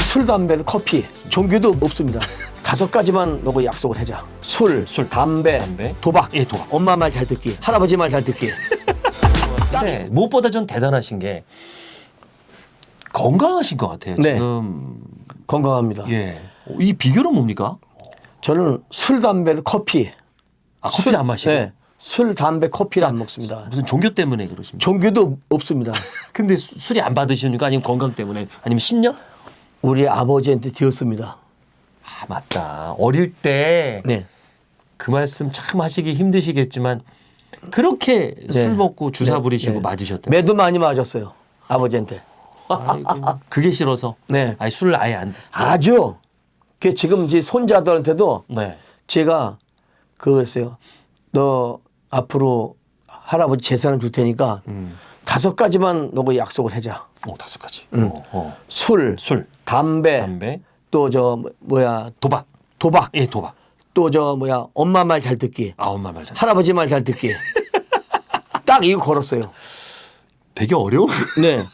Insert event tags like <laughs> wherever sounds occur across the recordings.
술, 담배, 커피, 종교도 없습니다. 다섯 가지만 놓고 약속을 하자. 술, 술, 담배, 담배, 도박. 예, 도박. 엄마 말 잘 듣기, 할아버지 말 잘 듣기. <laughs> 근데 무엇보다 전 대단하신 게 건강하신 것 같아요. 네. 지금 건강합니다. 예. 이 비결은 뭡니까? 저는 술, 담배, 커피. 아, 커피도 안 마시고 네. 술, 담배, 커피를 안 먹습니다. 무슨 종교 때문에 그러십니까? 종교도 없습니다. <laughs> 근데 수- 술이 안 받으십니까? 아니면 건강 때문에? 아니면 신념? 우리 아버지한테 되었습니다. 아 맞다. 어릴 때그 네. 말씀 참 하시기 힘드시겠지만 그렇게 네. 술 먹고 주사 네. 부리시고 네. 맞으셨다. 매도 많이 맞았어요. 아버지한테. 아이고, 그게 싫어서. 네. 아니 술을 아예 안 드세요. 아주. 그 지금 이제 손자들한테도 네. 제가 그랬어요. 너 앞으로 할아버지 재산을 줄 테니까 음. 다섯 가지만 너고 약속을 하자. 오 다섯 가지. 어, 어. 술, 술, 담배, 담배, 또 저 뭐야 도박. 도박, 예, 도박. 또 저 뭐야 엄마 말 잘 듣기, 아 엄마 말 잘. 할아버지 말 잘 듣기. <laughs> 딱 이거 걸었어요. 되게 어려워. <laughs> 네.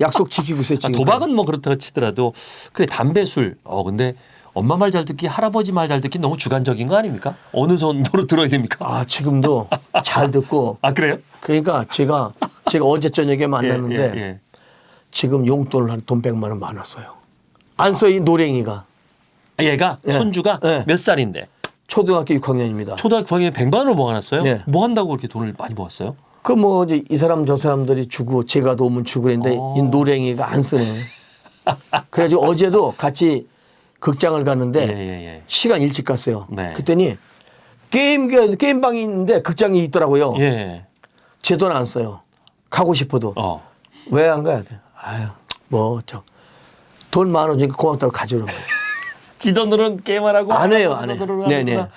약속 지키고 있어요. 아. 도박은 뭐 그렇다 치더라도 그래 담배 술. 어 근데 엄마 말 잘 듣기, 할아버지 말 잘 듣기 너무 주관적인 거 아닙니까? 어느 손으로 <laughs> 들어야 됩니까? 아 지금도 잘 듣고 아 그래요? 그러니까 제가 제가 어제 저녁에 만났는데 예, 예. 지금 용돈을 한돈 100만 원 많았어요. 안 써 이 노랭이가 아, 얘가 예. 손주가 예. 몇 살인데 초등학교 6학년입니다. 초등학교 9학년에 100만 원을 모아놨어요. 예. 뭐 한다고 그렇게 돈을 많이 모았어요? 그 뭐 이제 이 사람 저 사람들이 주고 제가 도우면 주고 그랬는데 어. 이 노랭이가 안 쓰네. <laughs> 그래가지고 어제도 같이 극장을 갔는데 예, 예, 예. 시간 일찍 갔어요. 네. 그랬더니 게임 게임방이 있는데 극장이 있더라고요. 예. 제돈 안 써요. 가고 싶어도 어. 왜안 가야 돼? 아유 뭐 저 돈 많아 주니까 고맙다고 가져오는 거예요. <laughs> 지 돈으로는 게임을 하고 안 해요, 안 해. 돈으로는 네네. 하는구나.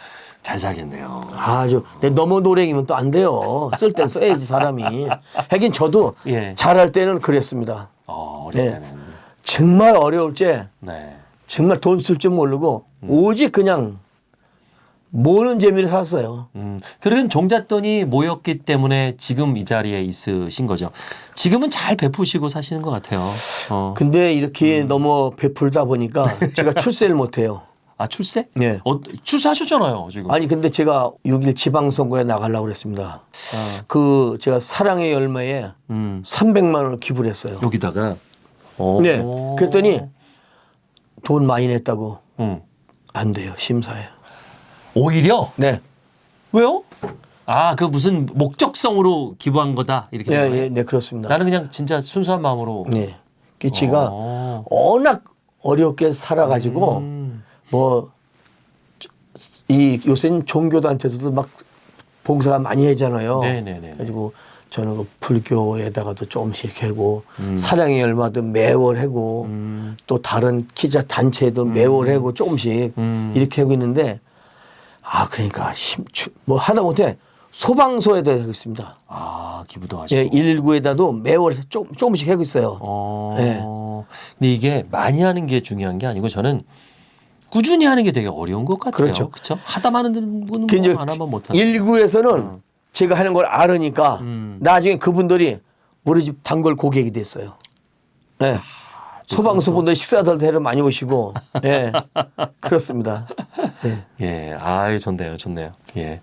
잘 살겠네요. 아주 근데 너무 노랭이면 또 안 돼요. 쓸 땐 써야지 사람이. 하긴 저도 예. 잘할 때는 그랬습니다. 어, 네. 때는. 정말 어려울 때 네. 정말 돈 쓸 줄 모르고 오직 그냥 모는 재미를 살았어요. 음, 그런 종잣돈이 모였기 때문에 지금 이 자리에 있으신 거죠. 지금은 잘 베푸시고 사시는 것 같아요. 어. 근데 이렇게 너무 베풀다 보니까 <laughs> 제가 출세를 못해요. 아 출세? 네. 어, 출세하셨잖아요 지금. 아니 근데 제가 6일 지방선거에 나가려고 그랬습니다. 그 제가 사랑의 열매에 음, 300만 원을 기부를 했어요. 여기다가. 어. 네. 그랬더니 돈 많이 냈다고 음. 안 돼요 심사에. 오히려 네. 왜요? 아 그 무슨 목적성으로 기부한 거다 이렇게. 예, 된 거예요? 예, 네 그렇습니다. 나는 그냥 진짜 순수한 마음으로. 네. 그 제가 어. 워낙 어렵게 살아가지고 음. 뭐이 요새는 종교단체에서도 막 봉사가 많이 하잖아요. 네네네. 그래가지고 저는 그 불교에다가도 조금씩 하고 음. 사랑의 열마도 매월 하고 음. 또 다른 기자 단체도 매월 하고 조금씩 음. 이렇게 하고 있는데 아 그러니까 힘, 추, 뭐 하다 못해 소방서에도 하고 있습니다. 아 기부도 하시고. 예, 119에다도 매월 조금, 조금씩 하고 있어요. 어. 네. 근데 이게 많이 하는 게 중요한 게 아니고 저는 꾸준히 하는 게 되게 어려운 것 같아요. 그렇죠. 그렇죠. 하다 마는 분은 그 뭐안 하면 못 하는. 1구에서는 제가 하는 걸 알으니까 음. 나중에 그분들이 우리 집 단골 고객이 됐어요. 네. 아, 소방서 분들 식사들 대로 많이 오시고, 예, <laughs> 그렇습니다. 네. 예, 아, 좋네요, 좋네요. 예.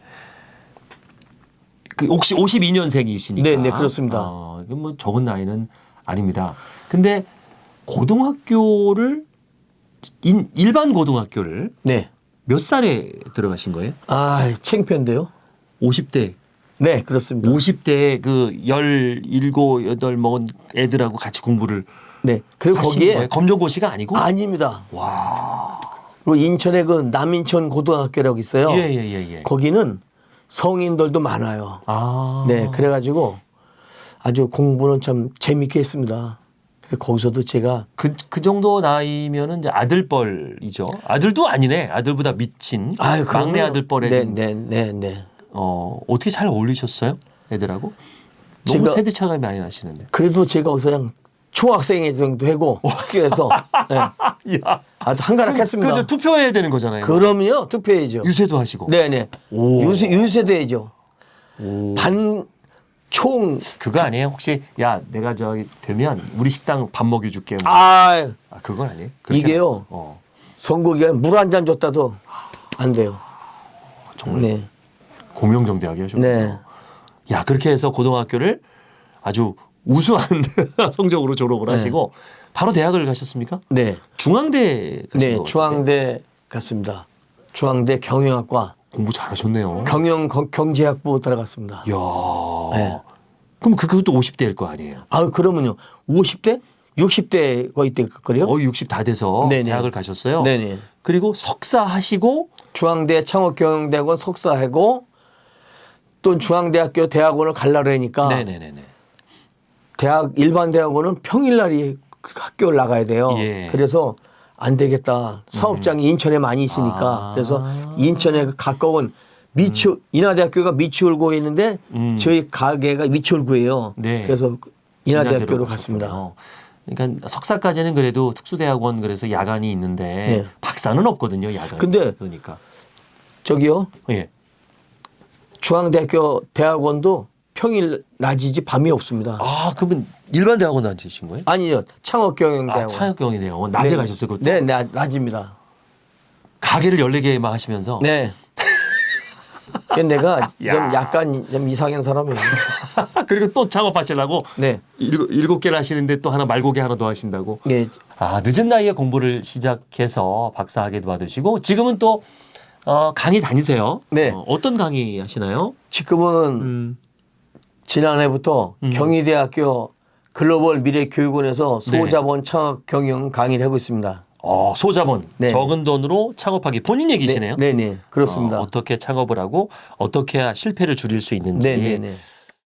그 혹시 52년생이시니까. 네, 네, 그렇습니다. 어, 뭐 적은 나이는 아닙니다. 근데 고등학교를 인, 일반 고등학교를 네. 몇 살에 들어가신 거예요? 아, 창피한데요? 50대. 네, 그렇습니다. 50대 그 17, 8 먹은 애들하고 같이 공부를 네. 그리고 거기에 거예요? 검정고시가 아니고? 아닙니다. 와. 그리고 인천에 그 남인천 고등학교라고 있어요. 예, 예, 예, 예. 거기는 성인들도 많아요. 아. 네, 그래 가지고 아주 공부는 참 재밌게 했습니다. 거기서도 제가 그, 그 정도 나이면은 이제 아들뻘이죠. 아들도 아니네. 아들보다 미친. 아유, 막내. 아들뻘에 네, 네, 네, 네. 어, 어떻게 잘 어울리셨어요? 애들하고? 너무 세대 차가 많이 나시는데. 그래도 제가 거기서 그냥 총학생회 정도 하고 학교에서 <laughs> 네. 야. 아주 한가락했습니다. 그저 투표해야 되는 거잖아요. 그럼요, 투표해야죠. 유세도 하시고. 네, 네. 오. 유세 유세돼야죠. 오. 반총 그거 아니에요? 혹시 야 내가 저기 되면 우리 식당 밥 먹여줄게. 뭐. 아, 아, 그건 아니에요. 이게요. 어, 선거 기간 물 한 잔 줬다도 안 돼요. 정말 네. 공명정대하게 하셨군요. 네. 야 그렇게 해서 고등학교를 아주 우수한 <laughs> 성적으로 졸업을 네. 하시고 바로 대학을 가셨습니까? 네. 중앙대 네. 중앙대 갔습니다. 중앙대 경영학과 공부 잘하셨네요. 경영 거- 경제학부 들어갔습니다. 이야. 네. 그럼 그- 그것도 50대일 거 아니에요? 아 그러면요 50대 60대 거의 때 그래요? 거의 60 다 돼서 네네. 대학을 가셨어요. 네네. 그리고 석사 하시고 중앙대 창업경영대학원 석사하고 또 중앙대학교 대학원을 갈라려니까 네네네네. 대학 일반 대학원은 평일날이 학교를 나가야 돼요. 예. 그래서 안 되겠다. 사업장이 인천에 많이 있으니까 아. 그래서 인천에 가까운 미추 인하대학교가 미추홀구에 있는데 음. 저희 가게가 미추홀구예요. 네. 그래서 인하대학교로 갔습니다. 가셨군요. 그러니까 석사까지는 그래도 특수대학원 그래서 야간이 있는데 네. 박사는 없거든요. 야간. 근데 그러니까 저기요 예. 중앙대학교 대학원도 평일 낮이지 밤이 없습니다. 아 그러면 일반 대학원 다니신 거예요? 아니요 창업경영대학원. 아, 창업경이 대학원 낮에 네. 가셨어요. 그것도 네, 네, 낮입니다. 가게를 14개만 하시면서 네. 그 내가 <laughs> 야. 좀 약간 좀 이상한 사람이에요. <laughs> 그리고 또 창업하시려고 네. 일곱, 일곱 개를 하시는데 또 하나 말고개 하나 더 하신다고. 네. 아 늦은 나이에 공부를 시작해서 박사학위도 받으시고 지금은 또 어, 강의 다니세요. 네. 어, 어떤 강의 하시나요? 지금은 음. 지난해부터 음. 경희대학교 글로벌 미래교육원에서 네. 소자본 창업 경영 강의를 하고 있습니다. 어, 소자본 네. 적은 돈으로 창업하기 본인 얘기시네요. 네, 네, 그렇습니다. 어, 어떻게 창업을 하고 어떻게 해야 실패를 줄일 수 있는지 네, 네, 네.